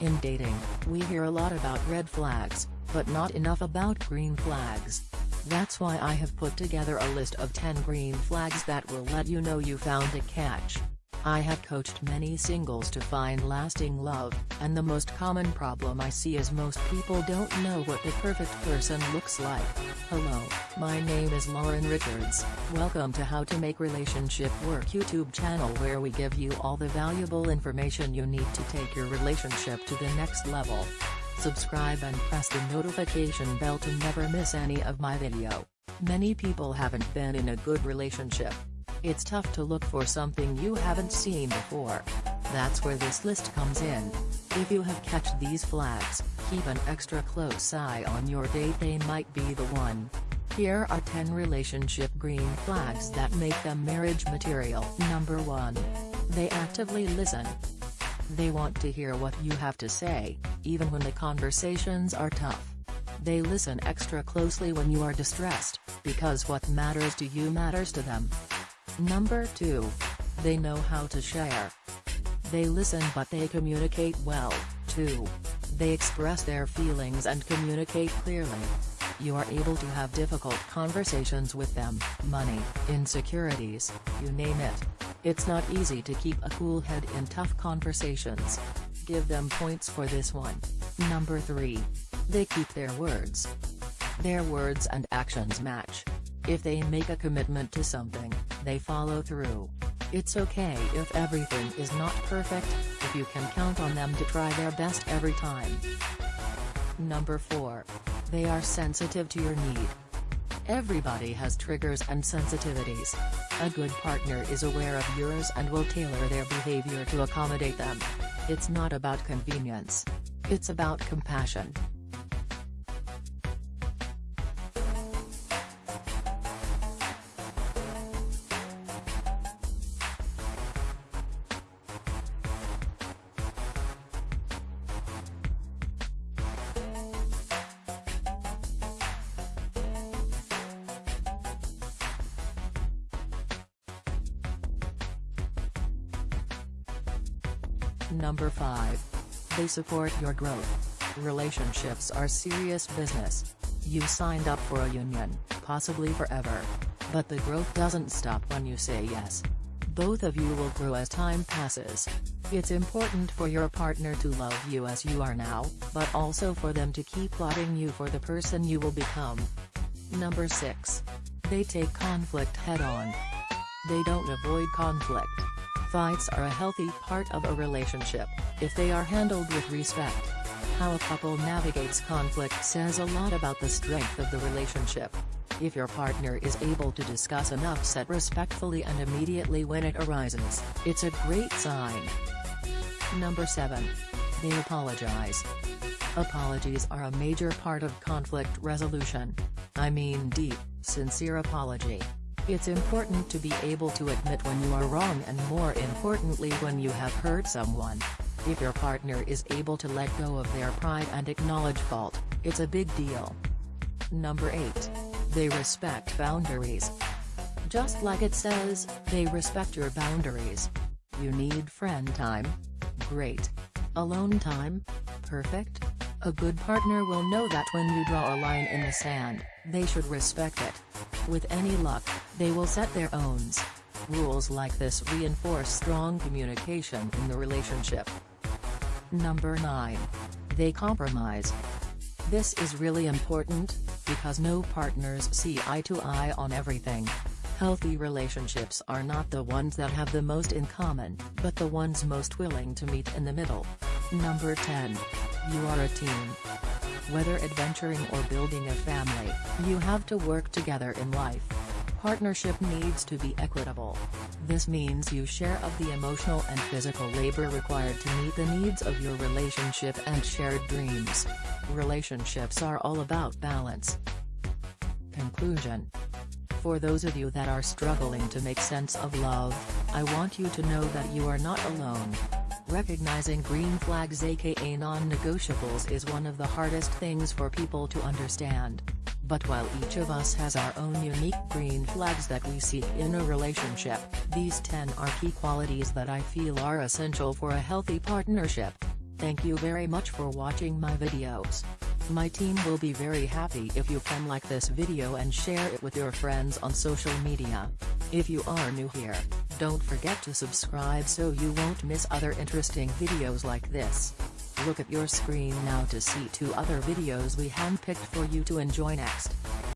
In dating, we hear a lot about red flags, but not enough about green flags. That's why I have put together a list of 10 green flags that will let you know you found a catch. I have coached many singles to find lasting love, and the most common problem I see is most people don't know what the perfect person looks like. Hello, my name is Lauren Richards, welcome to How to Make Relationship Work YouTube channel where we give you all the valuable information you need to take your relationship to the next level. Subscribe and press the notification bell to never miss any of my video. Many people haven't been in a good relationship, it's tough to look for something you haven't seen before. That's where this list comes in. If you have catch these flags, keep an extra close eye on your date they might be the one. Here are 10 relationship green flags that make them marriage material. Number 1. They actively listen. They want to hear what you have to say, even when the conversations are tough. They listen extra closely when you are distressed, because what matters to you matters to them. Number 2. They know how to share. They listen but they communicate well, too. They express their feelings and communicate clearly. You are able to have difficult conversations with them, money, insecurities, you name it. It's not easy to keep a cool head in tough conversations. Give them points for this one. Number 3. They keep their words. Their words and actions match. If they make a commitment to something, they follow through. It's okay if everything is not perfect, if you can count on them to try their best every time. Number 4. They are sensitive to your need. Everybody has triggers and sensitivities. A good partner is aware of yours and will tailor their behavior to accommodate them. It's not about convenience. It's about compassion. Number 5. They support your growth. Relationships are serious business. You signed up for a union, possibly forever. But the growth doesn't stop when you say yes. Both of you will grow as time passes. It's important for your partner to love you as you are now, but also for them to keep plotting you for the person you will become. Number 6. They take conflict head-on. They don't avoid conflict. Fights are a healthy part of a relationship, if they are handled with respect. How a couple navigates conflict says a lot about the strength of the relationship. If your partner is able to discuss an upset respectfully and immediately when it arises, it's a great sign. Number 7. They apologize. Apologies are a major part of conflict resolution. I mean deep, sincere apology. It's important to be able to admit when you are wrong and more importantly when you have hurt someone. If your partner is able to let go of their pride and acknowledge fault, it's a big deal. Number 8. They respect boundaries. Just like it says, they respect your boundaries. You need friend time? Great. Alone time? Perfect. A good partner will know that when you draw a line in the sand, they should respect it. With any luck, they will set their owns. Rules like this reinforce strong communication in the relationship. Number 9. They compromise. This is really important, because no partners see eye to eye on everything. Healthy relationships are not the ones that have the most in common, but the ones most willing to meet in the middle. Number 10. You are a team. Whether adventuring or building a family, you have to work together in life. Partnership needs to be equitable. This means you share of the emotional and physical labor required to meet the needs of your relationship and shared dreams. Relationships are all about balance. Conclusion For those of you that are struggling to make sense of love, I want you to know that you are not alone. Recognizing green flags aka non-negotiables is one of the hardest things for people to understand. But while each of us has our own unique green flags that we seek in a relationship, these 10 are key qualities that I feel are essential for a healthy partnership. Thank you very much for watching my videos. My team will be very happy if you can like this video and share it with your friends on social media. If you are new here, don't forget to subscribe so you won't miss other interesting videos like this. Look at your screen now to see two other videos we handpicked for you to enjoy next.